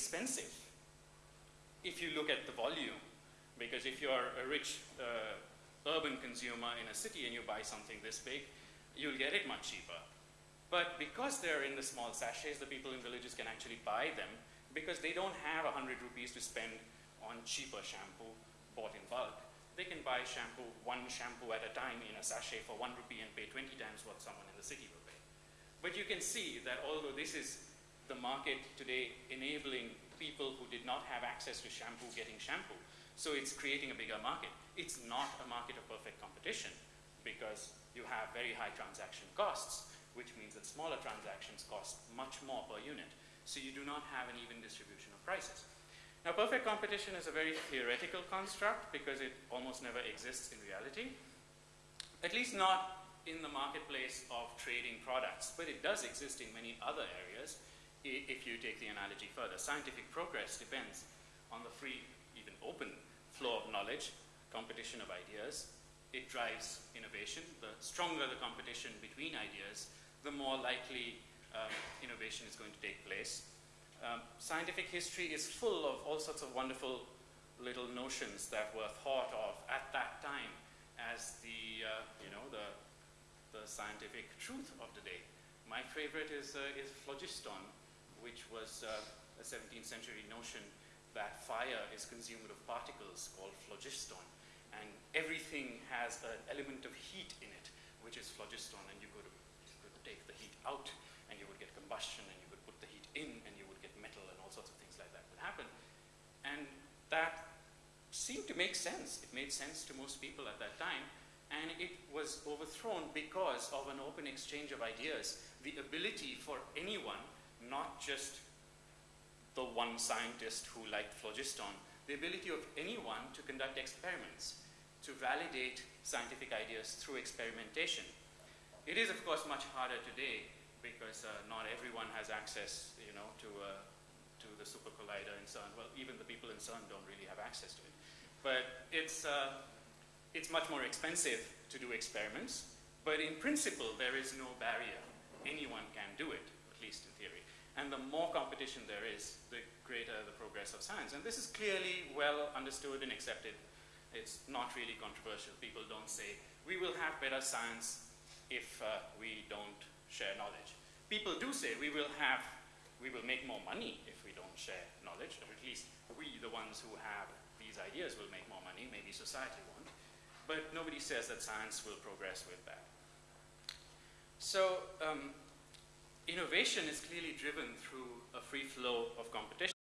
expensive if you look at the volume. Because if you're a rich uh, urban consumer in a city and you buy something this big, you'll get it much cheaper. But because they're in the small sachets, the people in villages can actually buy them because they don't have 100 rupees to spend on cheaper shampoo bought in bulk. They can buy shampoo, one shampoo at a time in a sachet for one rupee and pay 20 times what someone in the city will pay. But you can see that although this is the market today enabling people who did not have access to shampoo getting shampoo, so it's creating a bigger market. It's not a market of perfect competition because you have very high transaction costs, which means that smaller transactions cost much more per unit. So you do not have an even distribution of prices. Now, perfect competition is a very theoretical construct because it almost never exists in reality, at least not in the marketplace of trading products, but it does exist in many other areas if you take the analogy further. Scientific progress depends on the free, even open flow of knowledge, competition of ideas. It drives innovation. The stronger the competition between ideas, the more likely um, innovation is going to take place. Um, scientific history is full of all sorts of wonderful little notions that were thought of at that time as the, uh, you know, the, the scientific truth of the day. My favorite is, uh, is phlogiston, which was uh, a 17th century notion that fire is consumed of particles called phlogiston. And everything has an element of heat in it, which is phlogiston, and you could, you could take the heat out, and you would get combustion, and you could put the heat in, and you would get metal and all sorts of things like that would happen. And that seemed to make sense. It made sense to most people at that time. And it was overthrown because of an open exchange of ideas, the ability for anyone, not just the one scientist who liked phlogiston, the ability of anyone to conduct experiments, to validate scientific ideas through experimentation. It is, of course, much harder today because uh, not everyone has access, you know, to uh, to the super collider in CERN. Well, even the people in CERN don't really have access to it. But it's, uh, it's much more expensive to do experiments, but in principle, there is no barrier. Anyone can do it, at least in theory. And the more competition there is, the greater the progress of science. And this is clearly well understood and accepted. It's not really controversial. People don't say, we will have better science if uh, we don't share knowledge. People do say, we will have, we will make more money if we don't share knowledge, or at least we, the ones who have these ideas, will make more money, maybe society won't. But nobody says that science will progress with that. So um, innovation is clearly driven through a free flow of competition.